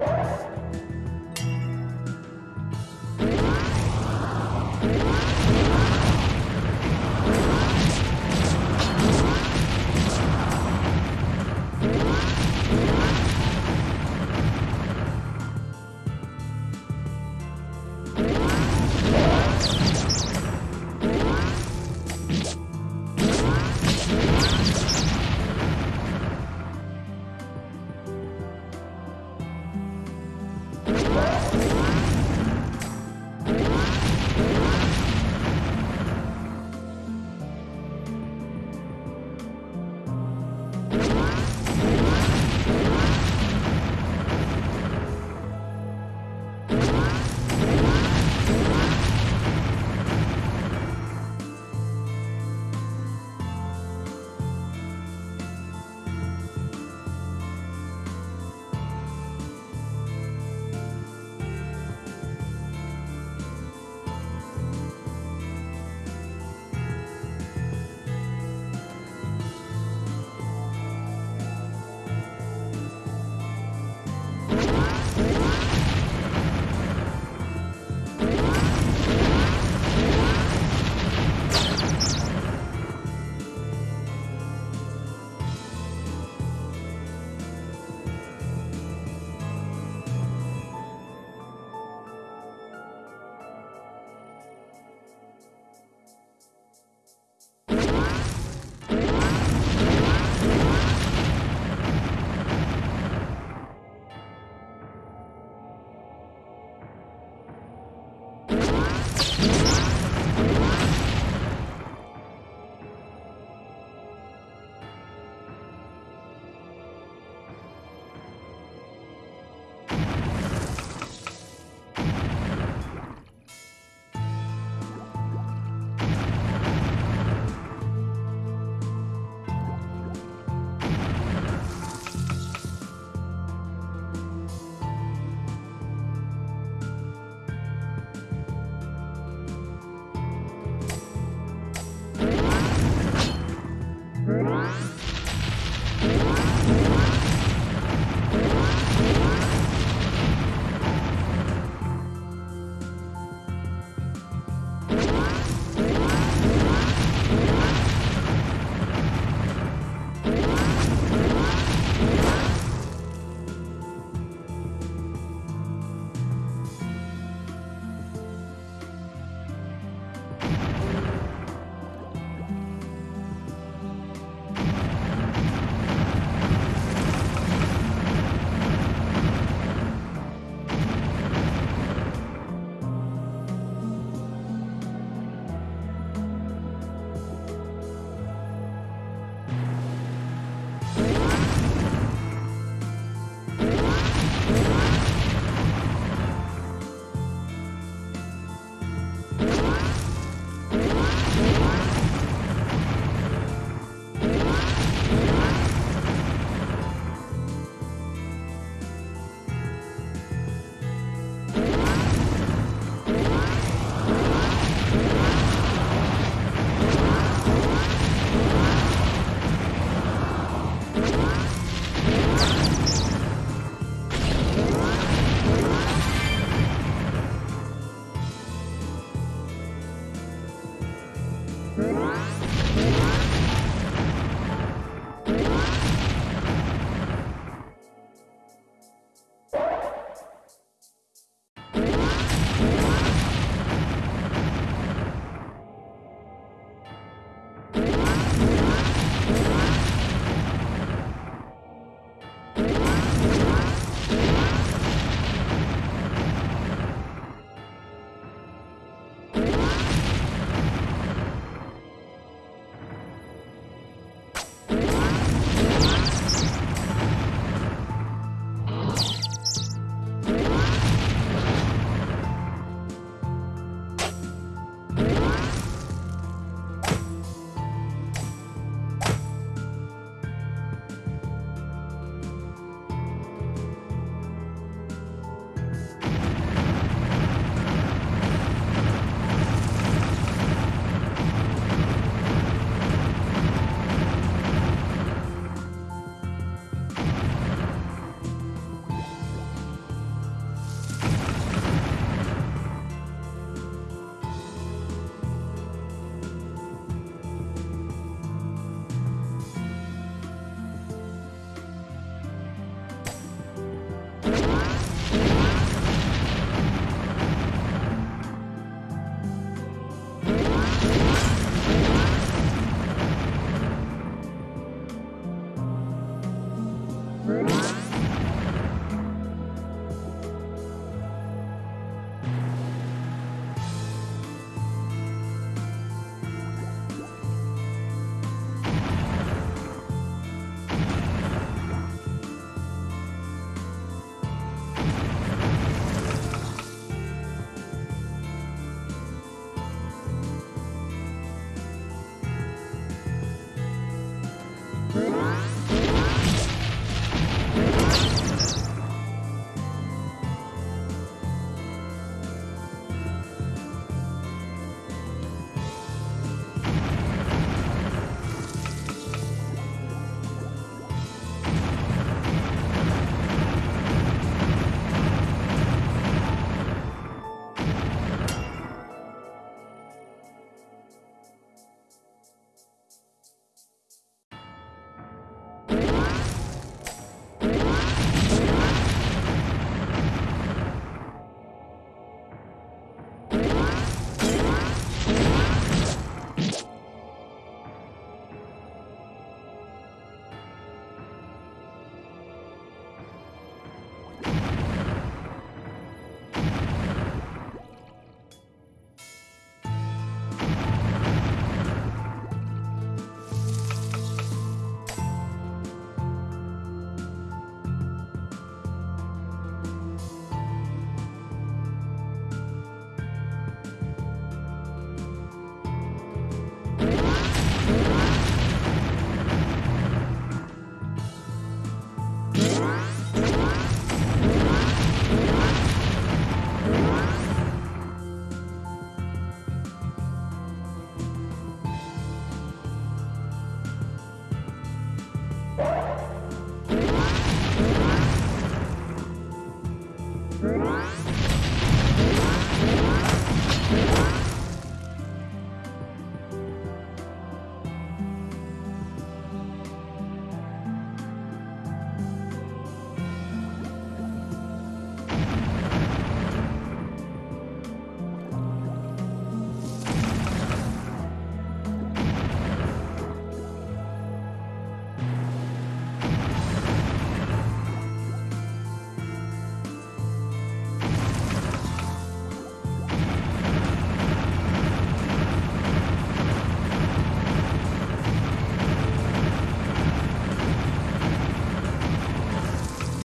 you.